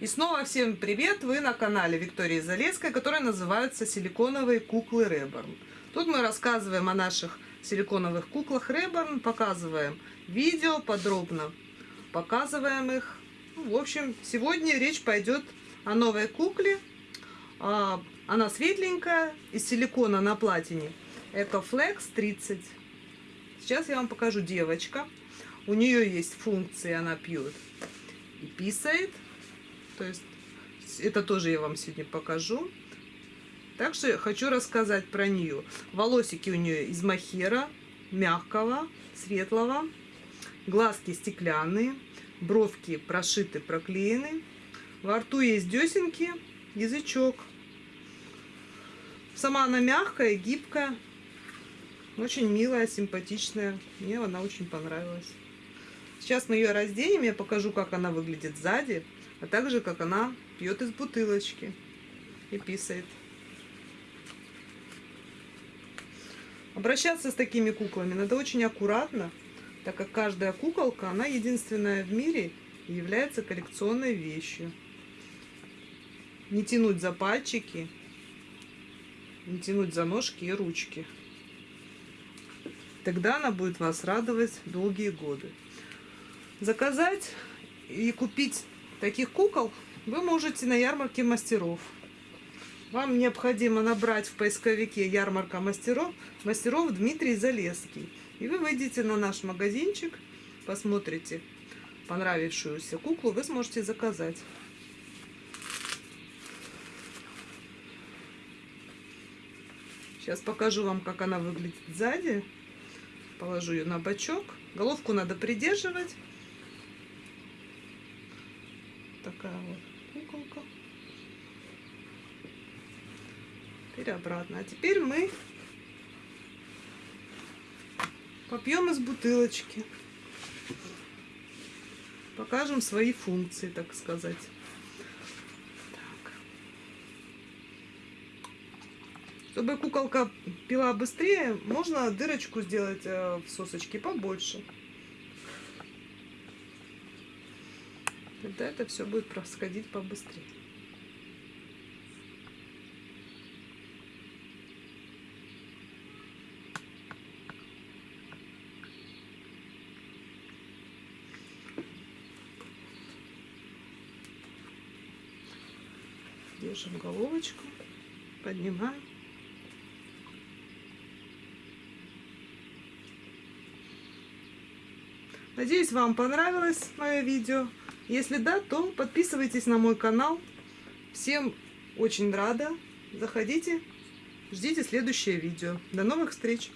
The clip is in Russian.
И снова всем привет! Вы на канале Виктории Залеской, который называется «Силиконовые куклы Реборн». Тут мы рассказываем о наших силиконовых куклах Реборн, показываем видео подробно, показываем их. Ну, в общем, сегодня речь пойдет о новой кукле. А, она светленькая, из силикона на платине. EcoFlex 30. Сейчас я вам покажу девочка. У нее есть функции, она пьет и писает. То есть это тоже я вам сегодня покажу. Также хочу рассказать про нее. Волосики у нее из махера, мягкого, светлого. Глазки стеклянные, бровки прошиты, проклеены. Во рту есть десенки, язычок. Сама она мягкая, гибкая, очень милая, симпатичная. Мне она очень понравилась. Сейчас мы ее разденем, я покажу, как она выглядит сзади, а также, как она пьет из бутылочки и писает. Обращаться с такими куклами надо очень аккуратно, так как каждая куколка, она единственная в мире является коллекционной вещью. Не тянуть за пальчики, не тянуть за ножки и ручки. Тогда она будет вас радовать долгие годы. Заказать и купить таких кукол вы можете на ярмарке мастеров. Вам необходимо набрать в поисковике ярмарка мастеров, мастеров Дмитрий Залеский. И вы выйдете на наш магазинчик, посмотрите понравившуюся куклу, вы сможете заказать. Сейчас покажу вам, как она выглядит сзади. Положу ее на бочок. Головку надо придерживать такая вот куколка. Теперь обратно. А теперь мы попьем из бутылочки. Покажем свои функции, так сказать. Чтобы куколка пила быстрее, можно дырочку сделать э, в сосочке побольше. Тогда это все будет происходить побыстрее. Держим головочку, поднимаем. Надеюсь, вам понравилось мое видео. Если да, то подписывайтесь на мой канал. Всем очень рада. Заходите, ждите следующее видео. До новых встреч!